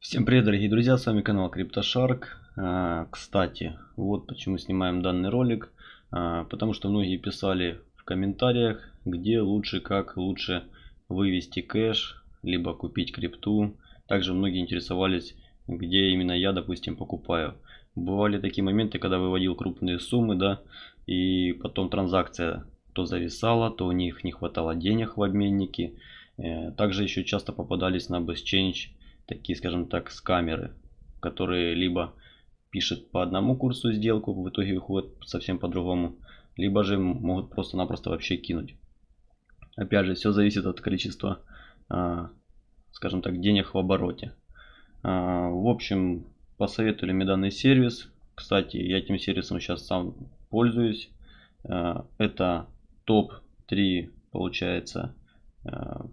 Всем привет, дорогие друзья, с вами канал CryptoShark. А, Кстати, вот почему снимаем данный ролик. А, Потому что многие писали в комментариях, где лучше, как лучше вывести кэш, либо купить крипту. Также многие интересовались, где именно я, допустим, покупаю. Бывали такие моменты, когда выводил крупные суммы, да, и потом транзакция то зависала, то у них не хватало денег в обменнике. Э, Также еще часто попадались на BestChange такие, скажем так, скамеры, которые либо пишут по одному курсу сделку, в итоге выходят совсем по-другому, либо же могут просто-напросто вообще кинуть. Опять же, все зависит от количества, а, скажем так, денег в обороте. А, в общем, посоветовали мне данный сервис. Кстати, я этим сервисом сейчас сам пользуюсь. А, это топ-3, получается,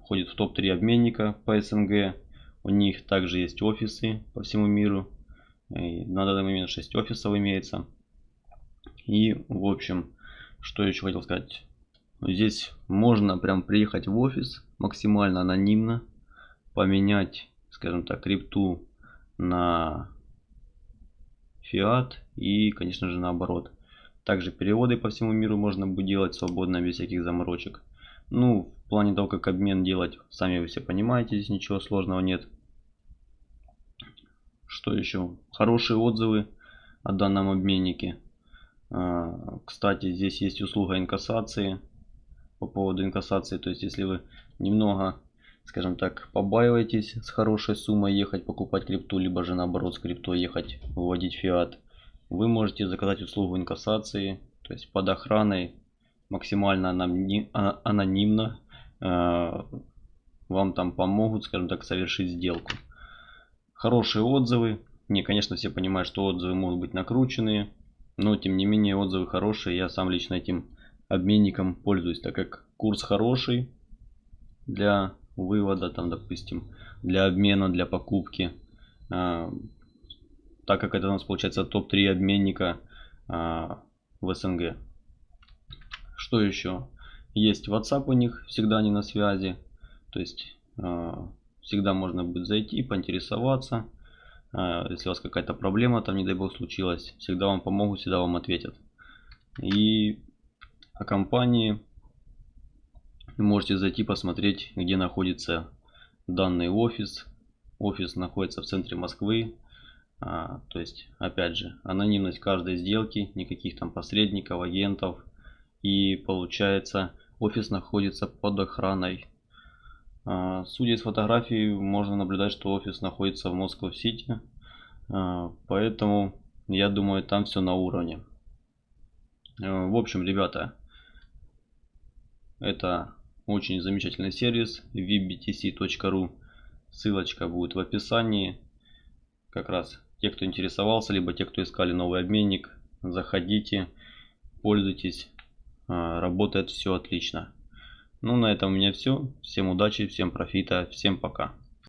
входит в топ-3 обменника по СНГ. У них также есть офисы по всему миру. И на данный момент 6 офисов имеется. И в общем, что еще хотел сказать. Здесь можно прям приехать в офис максимально анонимно. Поменять, скажем так, крипту на фиат и, конечно же, наоборот. Также переводы по всему миру можно будет делать свободно, без всяких заморочек. Ну, в плане того, как обмен делать, сами вы все понимаете, здесь ничего сложного нет. Что еще? Хорошие отзывы о данном обменнике. А, кстати, здесь есть услуга инкассации. По поводу инкассации, то есть если вы немного, скажем так, побаиваетесь с хорошей суммой ехать покупать крипту, либо же наоборот с криптой ехать выводить фиат, вы можете заказать услугу инкассации, то есть под охраной, максимально а, анонимно а, вам там помогут, скажем так, совершить сделку. Хорошие отзывы. Не, конечно, все понимают, что отзывы могут быть накрученные. Но, тем не менее, отзывы хорошие. Я сам лично этим обменником пользуюсь, так как курс хороший для вывода, там, допустим, для обмена, для покупки. А, так как это у нас получается топ-3 обменника а, в СНГ. Что еще? Есть WhatsApp у них, всегда они на связи. То есть а, Всегда можно будет зайти, поинтересоваться. А, если у вас какая-то проблема там, не дай бог, случилась, всегда вам помогут, всегда вам ответят. И о компании можете зайти посмотреть, где находится данный офис. Офис находится в центре Москвы. А, то есть, опять же, анонимность каждой сделки, никаких там посредников, агентов. И получается, офис находится под охраной судя из фотографий, можно наблюдать, что офис находится в Москва-Сити. А, поэтому, я думаю, там все на уровне. А, в общем, ребята, это очень замечательный сервис vbtc.ru. Ссылочка будет в описании. Как раз те, кто интересовался, либо те, кто искали новый обменник, заходите, пользуйтесь. Работает все отлично. Ну, на этом у меня все. Всем удачи, всем профита, всем пока.